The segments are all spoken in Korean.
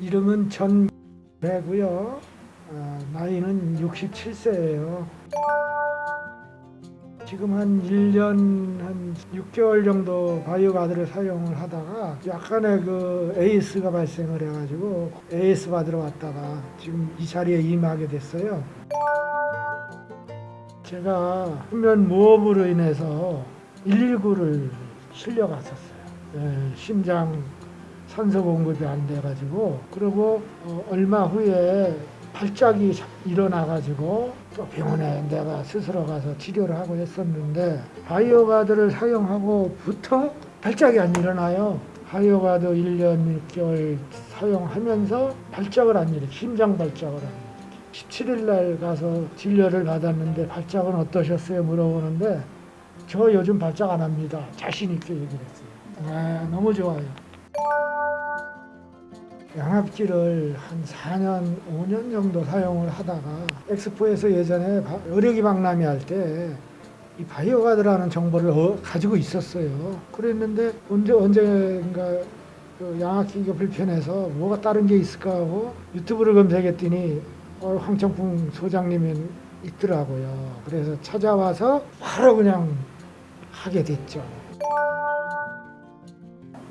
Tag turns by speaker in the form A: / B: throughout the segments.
A: 이름은 전배고요. 아, 나이는 67세예요. 지금 한 1년 한 6개월 정도 바이오 가드를 사용을 하다가 약간의 그 AS가 발생을 해가지고 AS 받으러 왔다가 지금 이 자리에 임하게 됐어요. 제가 수면 무호흡으로 인해서 119를 실려갔었어요. 예, 심장 산소 공급이 안 돼가지고 그리고 어, 얼마 후에 발작이 자- 일어나가지고 또 병원에 내가 스스로 가서 치료를 하고 했었는데 바이오가드를 사용하고부터 발작이 안 일어나요. 바이오가드 1년 6개월 사용하면서 발작을 안 일으켜 심장 발작을 안 일으켜 17일 날 가서 진료를 받았는데 발작은 어떠셨어요? 물어보는데 저 요즘 발작 안 합니다. 자신 있게 얘기를 했어요. 아, 너무 좋아요. 양압기를 한 4년, 5년 정도 사용을 하다가 엑스포에서 예전에 바- 의료기 박람회 할 때 이 바이오가드라는 정보를 어- 가지고 있었어요. 그랬는데 언제 언젠가 그 양압기가 불편해서 뭐가 다른 게 있을까 하고 유튜브를 검색했더니 어, 황청풍 소장님이 있더라고요. 그래서 찾아와서 바로 그냥 하게 됐죠.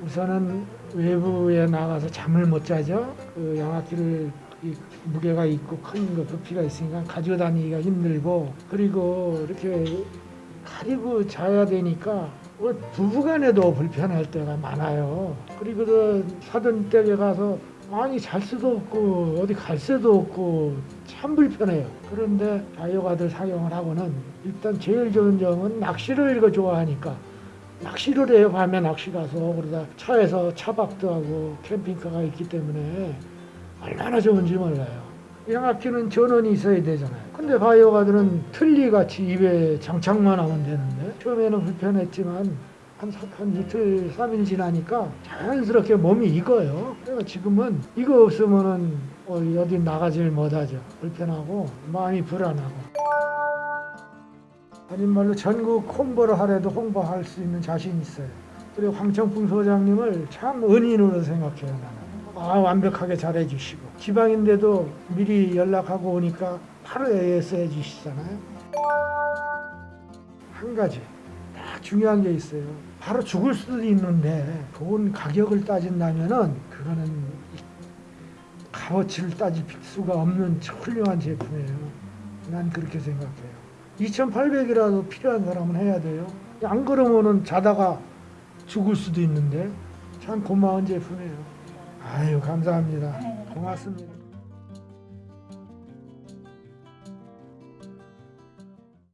A: 우선은 외부에 나가서 잠을 못 자죠. 그 양압기를 이 무게가 있고 큰 거 부피가 있으니까 가지고 다니기가 힘들고 그리고 이렇게 가리고 자야 되니까 뭐 부부간에도 불편할 때가 많아요. 그리고 그 사돈 댁에 가서 많이 잘 수도 없고 어디 갈 수도 없고 참 불편해요. 그런데 바이오가드 사용을 하고는 일단 제일 좋은 점은 낚시를 이거 좋아하니까 낚시를 해요. 밤에 낚시 가서 그러다 차에서 차박도 하고 캠핑카가 있기 때문에 얼마나 좋은지 몰라요. 양압기는 전원이 있어야 되잖아요. 근데 바이오가드는 틀니같이 입에 장착만 하면 되는데 처음에는 불편했지만 한, 사- 한 이틀, 삼일 지나니까 자연스럽게 몸이 익어요. 그래서 지금은 이거 없으면은 어, 어디 나가질 못하죠. 불편하고 마음이 불안하고. 아닌 말로 전국 홍보를 하래도 홍보할 수 있는 자신 있어요. 그리고 황청풍 소장님을 참 은인으로 생각해요 나는. 아 완벽하게 잘해주시고 지방인데도 미리 연락하고 오니까 바로 AS 해주시잖아요. 한 가지 딱 중요한 게 있어요. 바로 죽을 수도 있는데 돈 가격을 따진다면 은 그거는 이 값어치를 따질 수가 없는 훌륭한 제품이에요. 난 그렇게 생각해요. 2,800이라도 필요한 사람은 해야 돼요. 안 그러면은 자다가 죽을 수도 있는데 참 고마운 제품이에요. 아유 감사합니다. 고맙습니다.